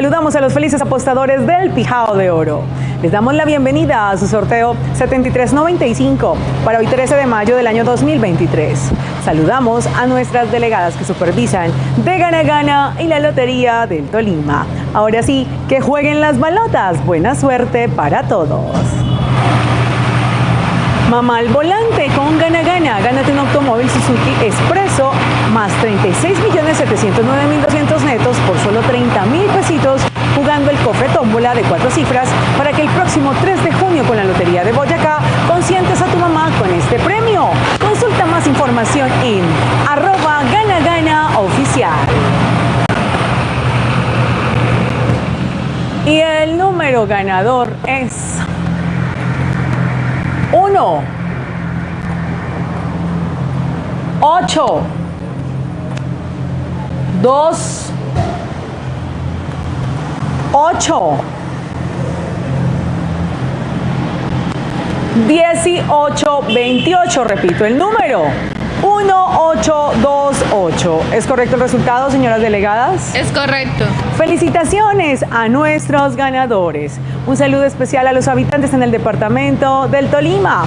Saludamos a los felices apostadores del Pijao de Oro. Les damos la bienvenida a su sorteo 7395 para hoy 13 de mayo del año 2023. Saludamos a nuestras delegadas que supervisan de Gana Gana y la Lotería del Tolima. Ahora sí, que jueguen las balotas. Buena suerte para todos. Mamá al volante con Gana Gana. Gánate un automóvil Suzuki Expreso más 36.709.200 tómbola de cuatro cifras para que el próximo 3 de junio con la Lotería de Boyacá consientes a tu mamá con este premio. Consulta más información en arroba gana gana oficial. Y el número ganador es 1, 8, 2, 8, 18, 28, repito el número. 1828. ¿Es correcto el resultado, señoras delegadas? Es correcto. Felicitaciones a nuestros ganadores. Un saludo especial a los habitantes en el departamento del Tolima.